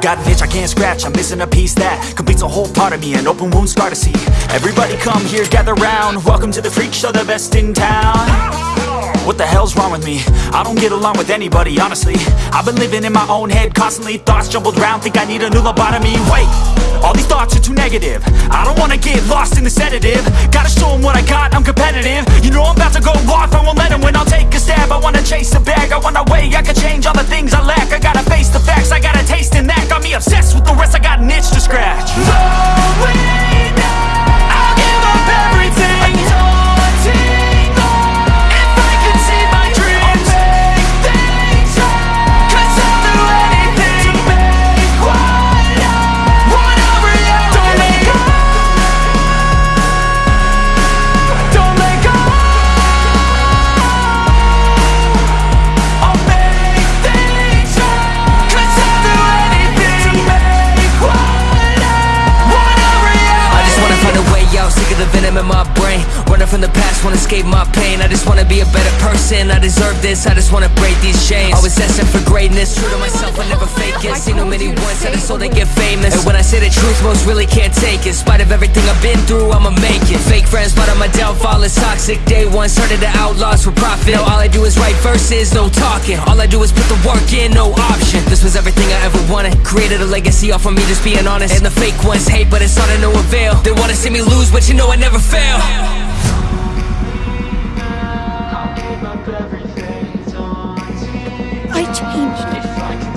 got an itch I can't scratch. I'm missing a piece that completes a whole part of me. An open wound scar to see. Everybody come here, gather round. Welcome to the freak show, the best in town. What the hell's wrong with me? I don't get along with anybody, honestly. I've been living in my own head constantly Thoughts jumbled round, think I need a new lobotomy. Wait, all these thoughts are too negative. I don't wanna get lost in the sedative. Gotta show 'em what I got, I'm competitive. You know I'm about to go off, I won't let let 'em win. I'll take a stab, I wanna chase a bag. I wanna way I can change all the obsessed with the rest, I got an itch to scratch the wanna escape my pain. I just wanna be a better person, I deserve this. I just wanna break these chains. Always asking for greatness, true to myself, I never fake it. Seen too many ones, I just so they get famous. And when I say the truth, most really can't take it. In spite of everything I've been through, I'ma make it. Fake friends, but on my downfall is toxic. Day one, started the outlaws for profit. Now all I do is write verses, no talking. All I do is put the work in, no option. This was everything I ever wanted. Created a legacy off of me just being honest. And the fake ones hate, but it's all to no avail. They wanna see me lose, but you know I never fail changed.